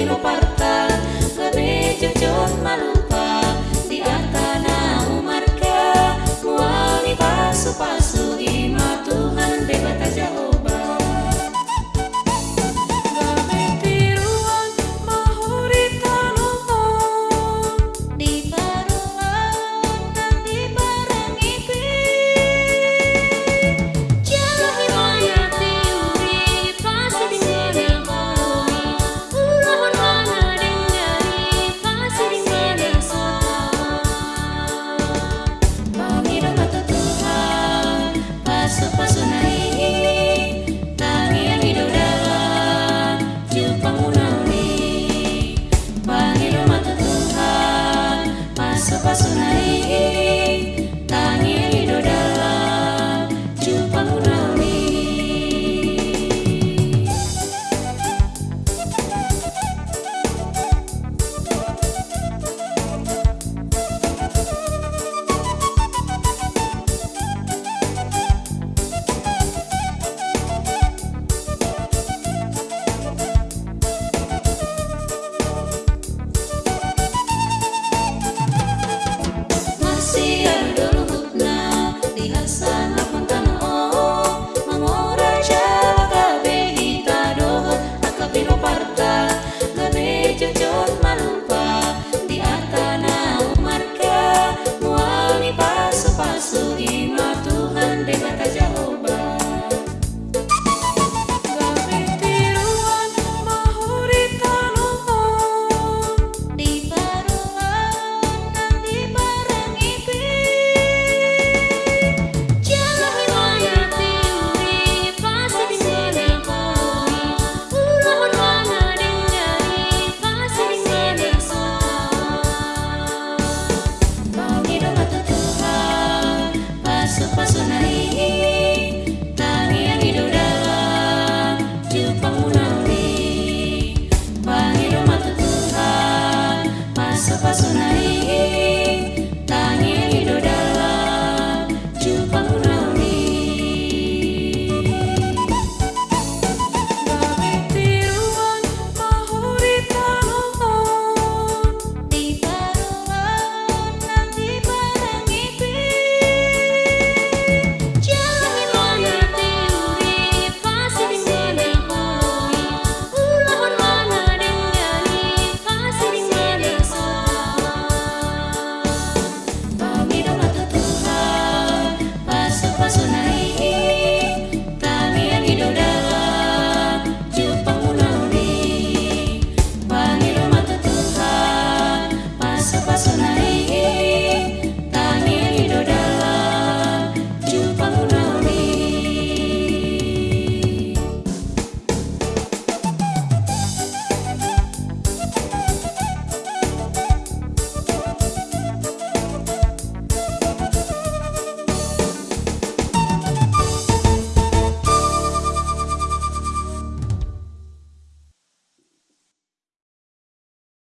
vino para